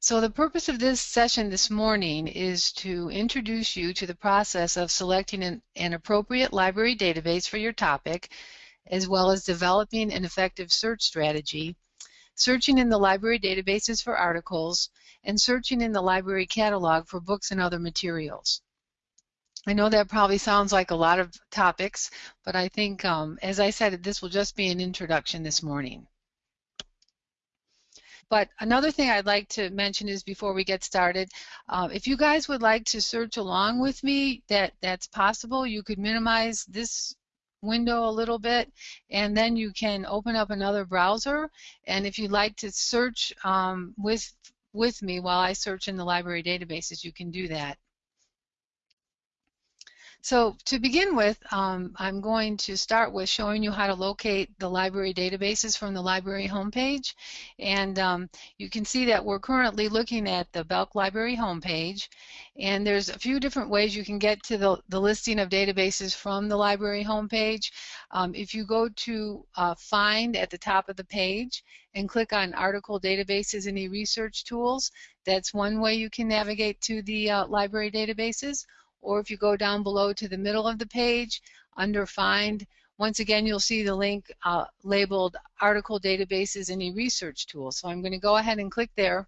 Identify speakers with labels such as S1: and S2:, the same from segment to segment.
S1: So the purpose of this session this morning is to introduce you to the process of selecting an, an, appropriate library database for your topic, as well as developing an effective search strategy, searching in the library databases for articles, and searching in the library catalog for books and other materials. I know that probably sounds like a lot of topics, but I think, um, as I said, this will just be an introduction this morning. But another thing I'd like to mention is before we get started, uh, if you guys would like to search along with me, that that's possible. You could minimize this window a little bit and then you can open up another browser and if you'd like to search um, with with me while I search in the library databases you can do that. So to begin with, um, I'm going to start with showing you how to locate the library databases from the library homepage. And um, you can see that we're currently looking at the Belk Library homepage. And there's a few different ways you can get to the, the listing of databases from the library homepage. Um, if you go to uh, Find at the top of the page and click on Article Databases and E-Research Tools, that's one way you can navigate to the uh, library databases or if you go down below to the middle of the page under Find, once again you'll see the link uh, labeled Article Databases and E-Research Tools. So I'm going to go ahead and click there.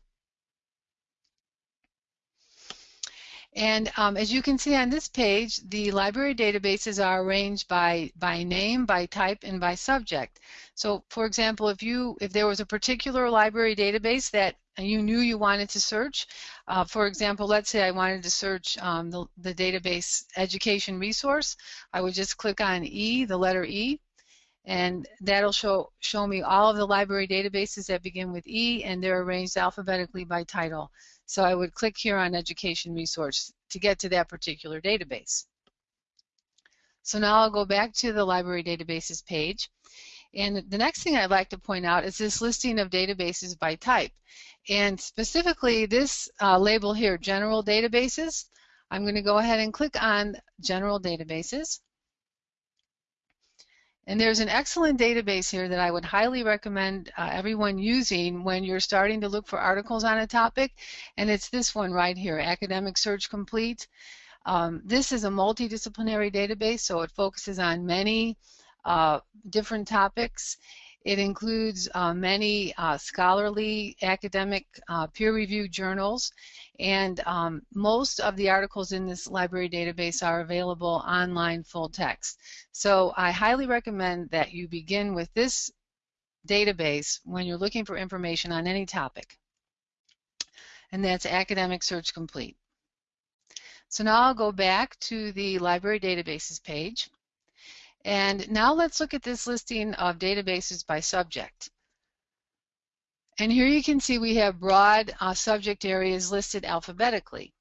S1: And um, as you can see on this page, the library databases are arranged by, by name, by type, and by subject. So for example, if you if there was a particular library database that you knew you wanted to search, uh, for example, let's say I wanted to search um, the, the database education resource, I would just click on E, the letter E, and that'll show show me all of the library databases that begin with E and they're arranged alphabetically by title. So I would click here on education resource to get to that particular database. So now I'll go back to the library databases page and the next thing I'd like to point out is this listing of databases by type. And specifically this uh, label here, General Databases, I'm going to go ahead and click on General Databases. And there's an excellent database here that I would highly recommend uh, everyone using when you're starting to look for articles on a topic, and it's this one right here, Academic Search Complete. Um, this is a multidisciplinary database, so it focuses on many uh, different topics. It includes uh, many uh, scholarly, academic, uh, peer-reviewed journals, and um, most of the articles in this library database are available online full text. So I highly recommend that you begin with this database when you're looking for information on any topic, and that's Academic Search Complete. So now I'll go back to the library databases page. And now let's look at this listing of databases by subject. And here you can see we have broad uh, subject areas listed alphabetically.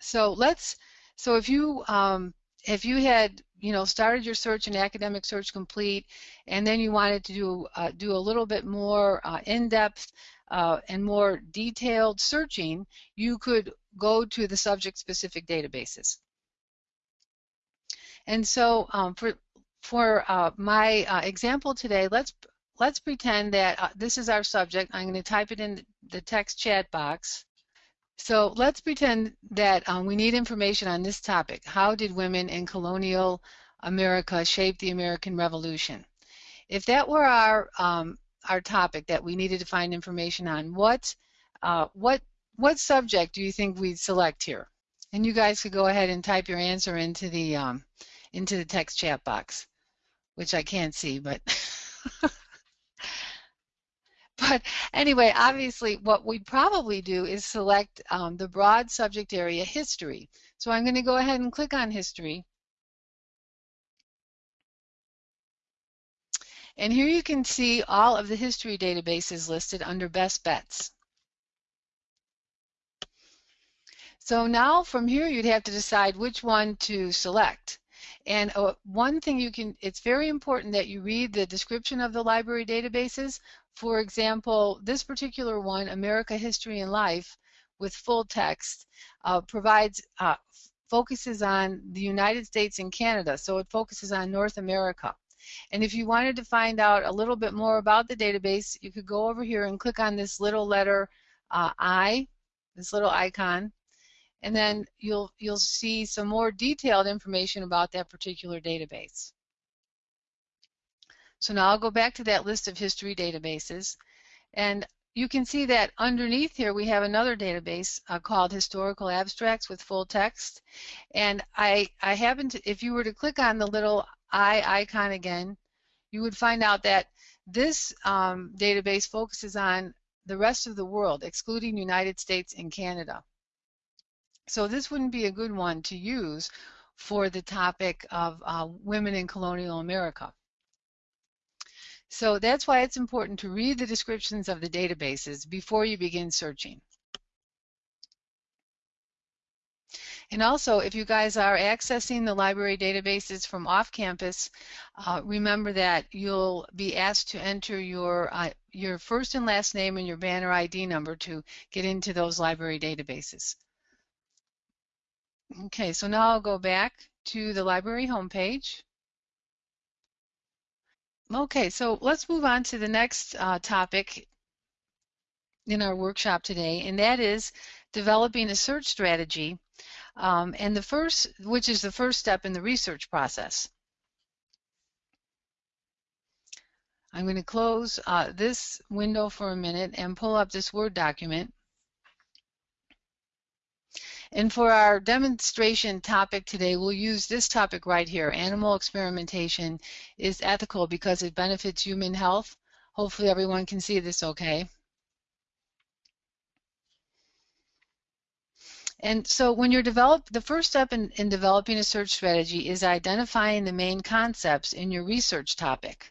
S1: So let's, so if you, um, if you had, you know, started your search in Academic Search Complete, and then you wanted to do, uh, do a little bit more uh, in-depth uh, and more detailed searching, you could go to the subject-specific databases. And so um, for for uh, my uh, example today, let's let's pretend that uh, this is our subject. I'm going to type it in the text chat box. So let's pretend that um, we need information on this topic. How did women in colonial America shape the American Revolution? If that were our um, our topic that we needed to find information on, what uh, what what subject do you think we'd select here? And you guys could go ahead and type your answer into the um, into the text chat box, which I can't see, but but anyway, obviously what we'd probably do is select um, the broad subject area history. So I'm going to go ahead and click on history. And here you can see all of the history databases listed under best bets. So now from here you'd have to decide which one to select. And uh, one thing you can, it's very important that you read the description of the library databases. For example, this particular one, America History and Life, with full text, uh, provides, uh, focuses on the United States and Canada, so it focuses on North America. And if you wanted to find out a little bit more about the database, you could go over here and click on this little letter uh, I, this little icon, and then you'll you'll see some more detailed information about that particular database. So now I'll go back to that list of history databases and you can see that underneath here we have another database uh, called Historical Abstracts with full text and I, I happen to, if you were to click on the little I icon again you would find out that this um, database focuses on the rest of the world excluding United States and Canada. So this wouldn't be a good one to use for the topic of uh, women in colonial America. So that's why it's important to read the descriptions of the databases before you begin searching. And also, if you guys are accessing the library databases from off campus, uh, remember that you'll be asked to enter your, uh, your first and last name and your banner ID number to get into those library databases. Okay, so now I'll go back to the library homepage. Okay, so let's move on to the next uh, topic in our workshop today, and that is developing a search strategy, um, and the first, which is the first step in the research process. I'm going to close uh, this window for a minute and pull up this Word document. And for our demonstration topic today, we'll use this topic right here. Animal experimentation is ethical because it benefits human health. Hopefully everyone can see this okay. And so when you're develop, the first step in, in developing a search strategy is identifying the main concepts in your research topic.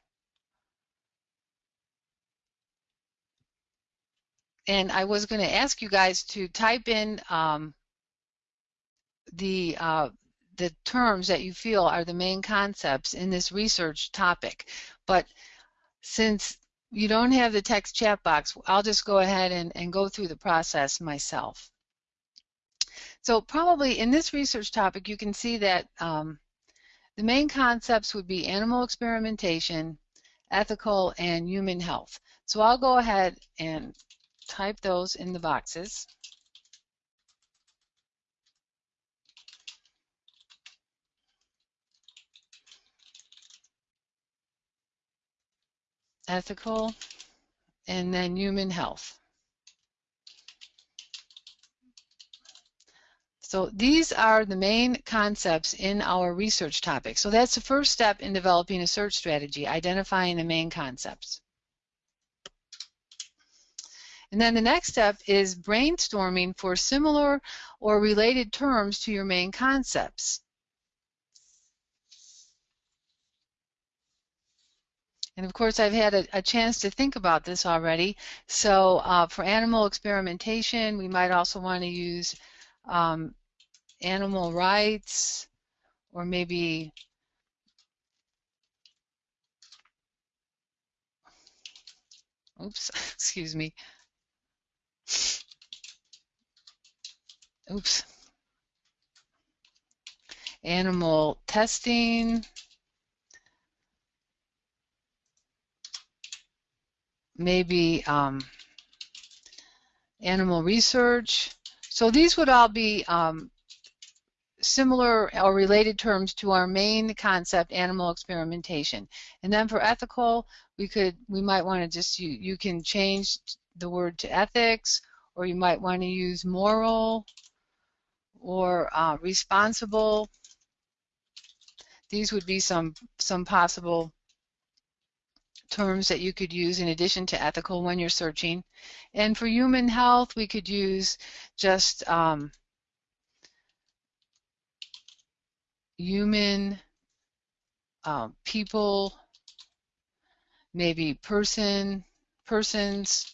S1: And I was going to ask you guys to type in um, the uh, the terms that you feel are the main concepts in this research topic. But since you don't have the text chat box, I'll just go ahead and, and go through the process myself. So probably in this research topic, you can see that um, the main concepts would be animal experimentation, ethical, and human health. So I'll go ahead and type those in the boxes. Ethical, and then human health. So these are the main concepts in our research topic. So that's the first step in developing a search strategy, identifying the main concepts. And then the next step is brainstorming for similar or related terms to your main concepts. And of course, I've had a, a chance to think about this already. So uh, for animal experimentation, we might also want to use um, animal rights or maybe oops, excuse me. Oops. Animal testing. Maybe um, animal research. So these would all be um, similar or related terms to our main concept, animal experimentation. And then for ethical, we could, we might want to just, you, you can change the word to ethics, or you might want to use moral or uh, responsible. These would be some, some possible terms that you could use in addition to ethical when you're searching. And for human health, we could use just um, human, uh, people, maybe person, persons.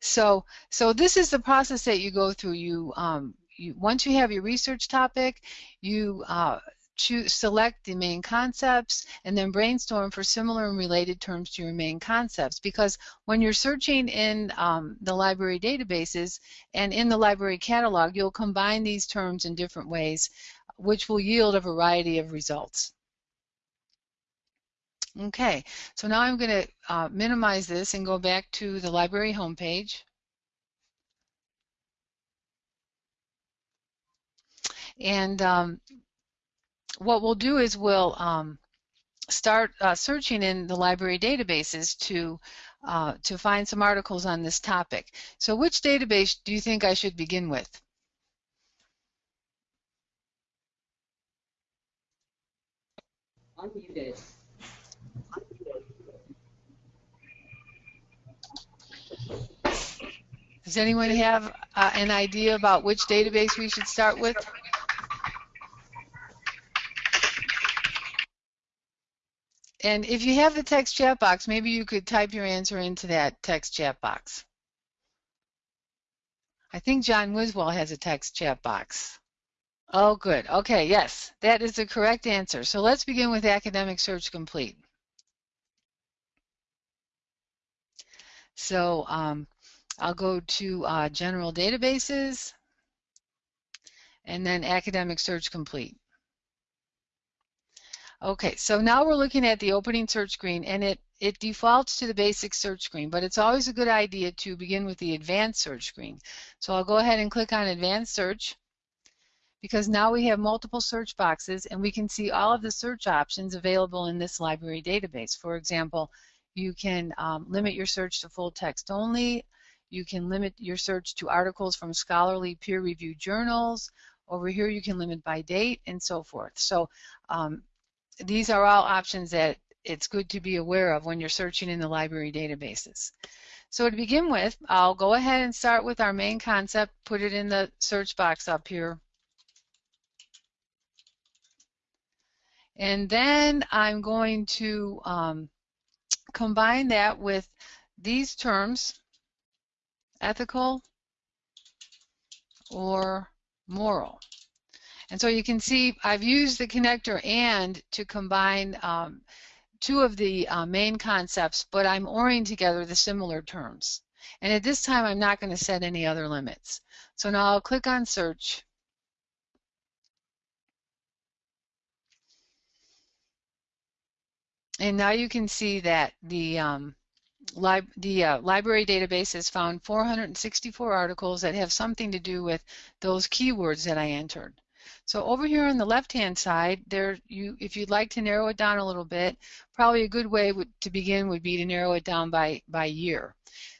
S1: So, so this is the process that you go through. You, um, you once you have your research topic, you uh, choose, select the main concepts and then brainstorm for similar and related terms to your main concepts because when you're searching in um, the library databases and in the library catalog you'll combine these terms in different ways which will yield a variety of results. Okay, so now I'm going to uh, minimize this and go back to the library homepage. And um, what we'll do is we'll um, start uh, searching in the library databases to uh, to find some articles on this topic. So which database do you think I should begin with? Does anyone have uh, an idea about which database we should start with? And if you have the text chat box, maybe you could type your answer into that text chat box. I think John Wiswell has a text chat box. Oh, good. Okay, yes, that is the correct answer. So let's begin with Academic Search Complete. So um, I'll go to uh, General Databases and then Academic Search Complete. Okay, so now we're looking at the opening search screen and it, it defaults to the basic search screen, but it's always a good idea to begin with the advanced search screen. So I'll go ahead and click on advanced search because now we have multiple search boxes and we can see all of the search options available in this library database. For example, you can um, limit your search to full text only. You can limit your search to articles from scholarly peer-reviewed journals. Over here you can limit by date and so forth. So um, these are all options that it's good to be aware of when you're searching in the library databases. So to begin with, I'll go ahead and start with our main concept, put it in the search box up here. And then I'm going to um, combine that with these terms, ethical or moral. And so you can see I've used the connector AND to combine um, two of the uh, main concepts, but I'm ORing together the similar terms. And at this time, I'm not going to set any other limits. So now I'll click on Search. And now you can see that the um, Lib the uh, library database has found 464 articles that have something to do with those keywords that I entered. So over here on the left-hand side, there you, if you'd like to narrow it down a little bit, probably a good way to begin would be to narrow it down by by year.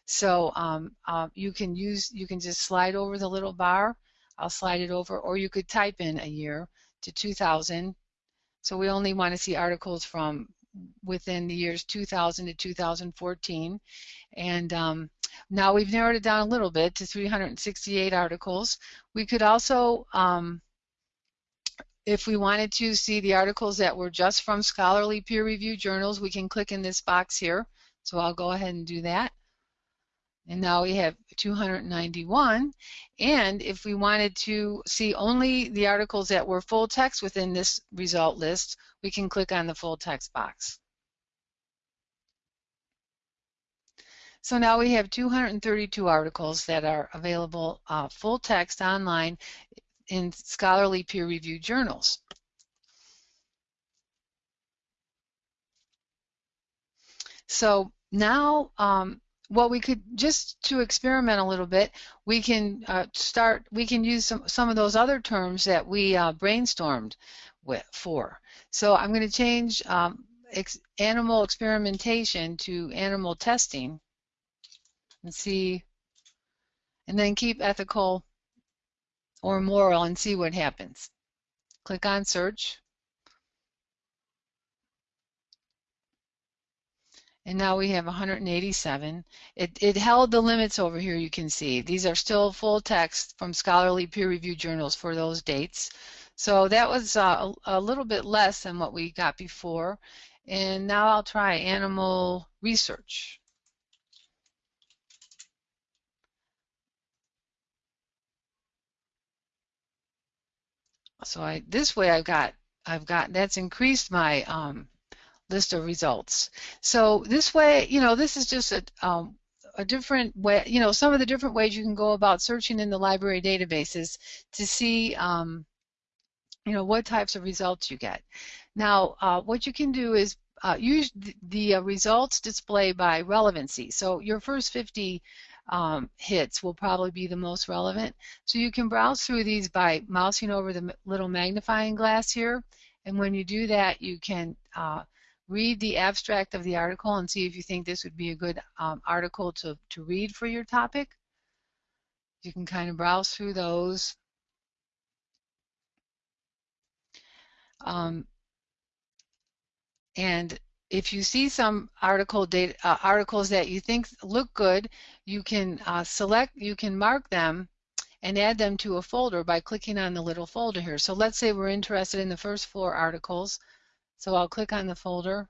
S1: So um, uh, you can use, you can just slide over the little bar. I'll slide it over, or you could type in a year to 2000. So we only want to see articles from within the years 2000 to 2014. And um, now we've narrowed it down a little bit to 368 articles. We could also um, if we wanted to see the articles that were just from scholarly peer-reviewed journals, we can click in this box here. So I'll go ahead and do that. And now we have 291. And if we wanted to see only the articles that were full text within this result list, we can click on the full text box. So now we have 232 articles that are available uh, full text online in scholarly peer-reviewed journals. So now um, what we could just to experiment a little bit, we can uh, start. We can use some some of those other terms that we uh, brainstormed with for. So I'm going to change um, ex animal experimentation to animal testing and see, and then keep ethical or moral and see what happens. Click on search. And now we have 187. It, it held the limits over here, you can see. These are still full text from scholarly peer-reviewed journals for those dates. So that was uh, a, a little bit less than what we got before. And now I'll try animal research. So I this way I've got I've got that's increased my um, list of results. So this way, you know, this is just a um, a different way, you know, some of the different ways you can go about searching in the library databases to see, um, you know, what types of results you get. Now, uh, what you can do is uh, use the, the uh, results display by relevancy. So your first 50 um, hits will probably be the most relevant. So you can browse through these by mousing over the little magnifying glass here. And when you do that, you can uh, read the abstract of the article and see if you think this would be a good um, article to, to read for your topic. You can kind of browse through those. Um, and if you see some article data, uh, articles that you think look good, you can uh, select, you can mark them and add them to a folder by clicking on the little folder here. So let's say we're interested in the first four articles. So I'll click on the folder.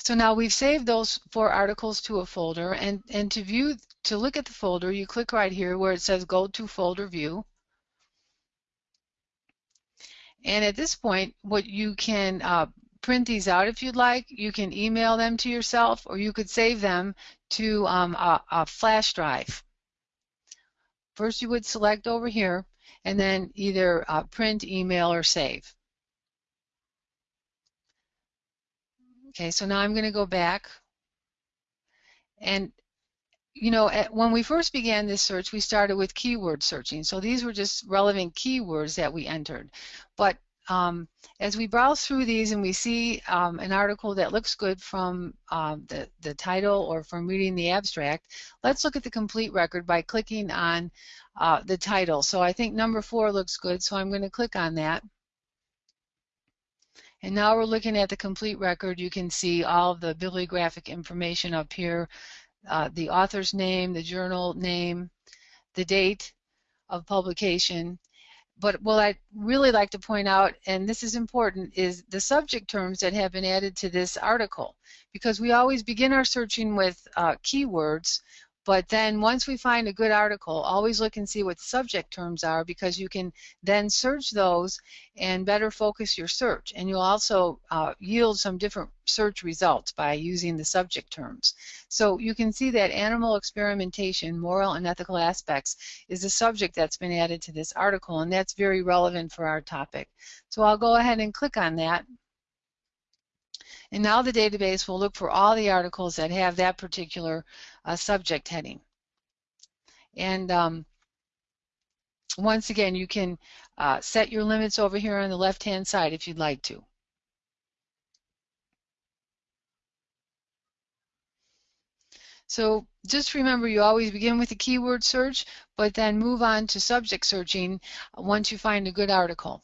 S1: So now we've saved those four articles to a folder and, and to view, to look at the folder, you click right here where it says go to folder view. And at this point, what you can uh, print these out if you'd like. You can email them to yourself or you could save them to um, a, a flash drive. First you would select over here and then either uh, print, email, or save. Okay, so now I'm going to go back. And, you know, at, when we first began this search, we started with keyword searching. So these were just relevant keywords that we entered. But um, as we browse through these and we see um, an article that looks good from um, the, the title or from reading the abstract, let's look at the complete record by clicking on uh, the title. So I think number four looks good, so I'm going to click on that. And now we're looking at the complete record. You can see all of the bibliographic information up here, uh, the author's name, the journal name, the date of publication. But what I'd really like to point out, and this is important, is the subject terms that have been added to this article. Because we always begin our searching with uh, keywords, but then once we find a good article, always look and see what subject terms are because you can then search those and better focus your search. And you'll also uh, yield some different search results by using the subject terms. So you can see that animal experimentation, moral and ethical aspects is a subject that's been added to this article and that's very relevant for our topic. So I'll go ahead and click on that. And now the database will look for all the articles that have that particular uh, subject heading. And um, once again, you can uh, set your limits over here on the left-hand side if you'd like to. So just remember you always begin with a keyword search, but then move on to subject searching once you find a good article.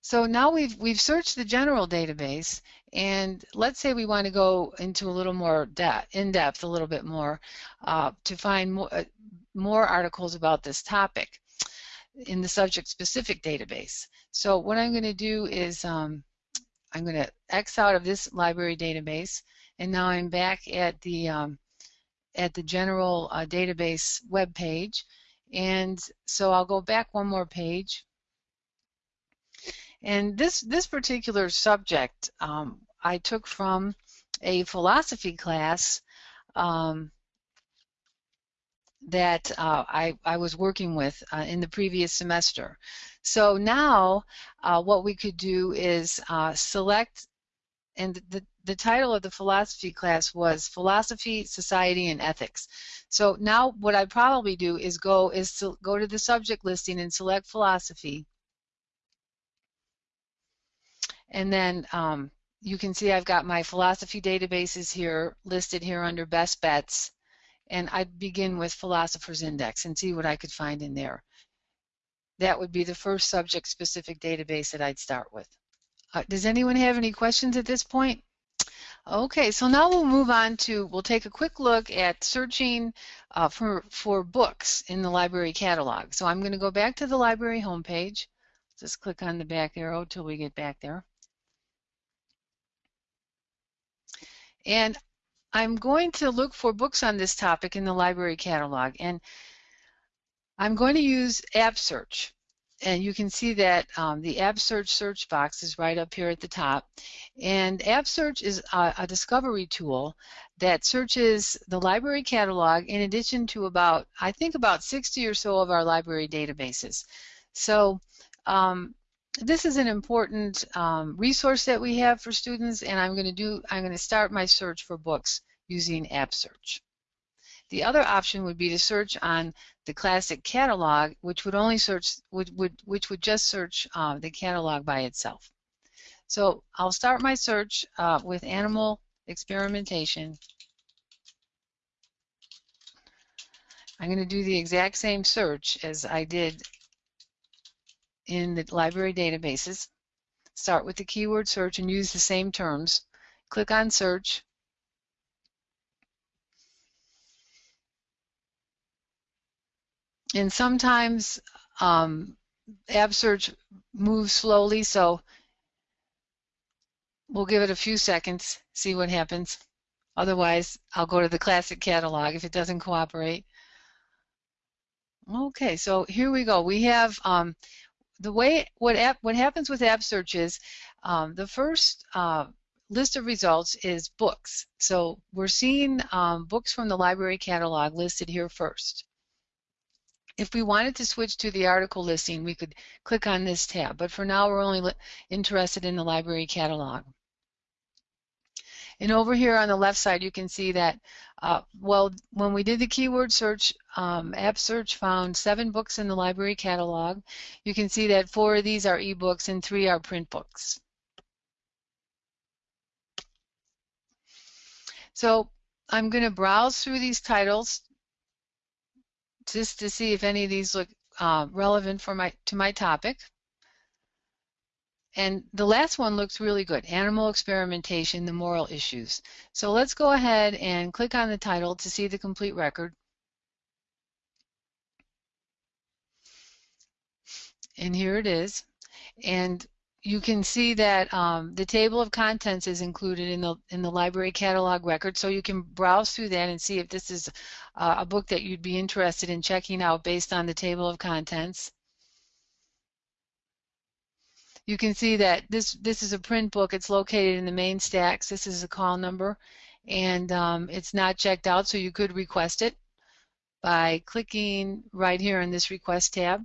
S1: So now we've we've searched the general database, and let's say we want to go into a little more depth, in depth, a little bit more, uh, to find more uh, more articles about this topic in the subject-specific database. So what I'm going to do is um, I'm going to X out of this library database, and now I'm back at the um, at the general uh, database web page, and so I'll go back one more page and this, this particular subject um, I took from a philosophy class um, that uh, I, I was working with uh, in the previous semester. So now uh, what we could do is uh, select, and the, the title of the philosophy class was Philosophy, Society, and Ethics. So now what I'd probably do is go is to go to the subject listing and select philosophy and then um, you can see I've got my philosophy databases here listed here under best bets. And I'd begin with Philosopher's Index and see what I could find in there. That would be the first subject-specific database that I'd start with. Uh, does anyone have any questions at this point? Okay, so now we'll move on to, we'll take a quick look at searching uh, for, for books in the library catalog. So I'm going to go back to the library homepage. Just click on the back arrow till we get back there. And I'm going to look for books on this topic in the library catalog. And I'm going to use App Search. And you can see that um, the App Search box is right up here at the top. And App Search is a, a discovery tool that searches the library catalog in addition to about, I think about 60 or so of our library databases. So um, this is an important um, resource that we have for students and I'm going to do, I'm going to start my search for books using App Search. The other option would be to search on the classic catalog, which would only search, would, would, which would just search uh, the catalog by itself. So I'll start my search uh, with animal experimentation. I'm going to do the exact same search as I did in the library databases. Start with the keyword search and use the same terms. Click on search. And sometimes um, App Search moves slowly, so we'll give it a few seconds, see what happens. Otherwise, I'll go to the classic catalog if it doesn't cooperate. Okay, so here we go. We have um, the way what app what happens with app search is um, the first uh, list of results is books. So we're seeing um, books from the library catalog listed here first. If we wanted to switch to the article listing, we could click on this tab, but for now we're only interested in the library catalog. And over here on the left side, you can see that, uh, well, when we did the keyword search, um, App Search found seven books in the library catalog. You can see that four of these are ebooks and three are print books. So I'm going to browse through these titles just to see if any of these look uh, relevant for my to my topic. And the last one looks really good, Animal Experimentation, the Moral Issues. So let's go ahead and click on the title to see the complete record. And here it is. And you can see that um, the table of contents is included in the in the library catalog record, so you can browse through that and see if this is uh, a book that you'd be interested in checking out based on the table of contents. You can see that this, this is a print book. It's located in the main stacks. This is a call number, and um, it's not checked out, so you could request it by clicking right here in this Request tab.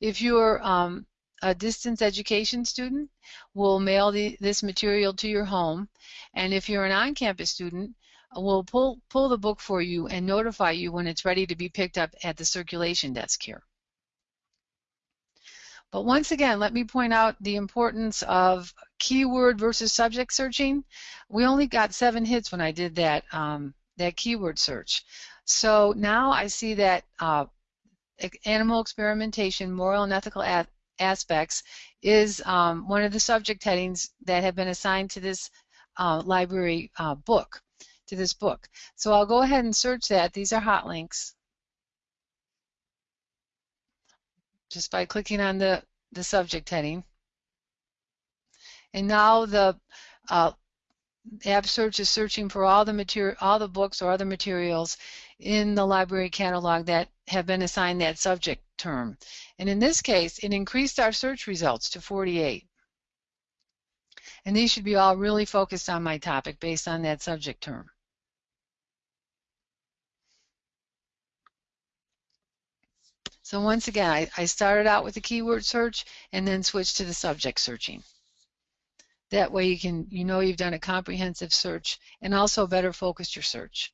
S1: If you're um, a distance education student, we'll mail the, this material to your home, and if you're an on-campus student, we'll pull, pull the book for you and notify you when it's ready to be picked up at the circulation desk here. But once again, let me point out the importance of keyword versus subject searching. We only got seven hits when I did that, um, that keyword search. So now I see that uh, animal experimentation, moral and ethical aspects is um, one of the subject headings that have been assigned to this uh, library uh, book, to this book. So I'll go ahead and search that. These are hot links. Just by clicking on the, the subject heading. And now the uh, app search is searching for all the material, all the books or other materials in the library catalog that have been assigned that subject term. And in this case, it increased our search results to 48. And these should be all really focused on my topic based on that subject term. So once again, I, I started out with the keyword search and then switched to the subject searching. That way you can, you know you've done a comprehensive search and also better focused your search.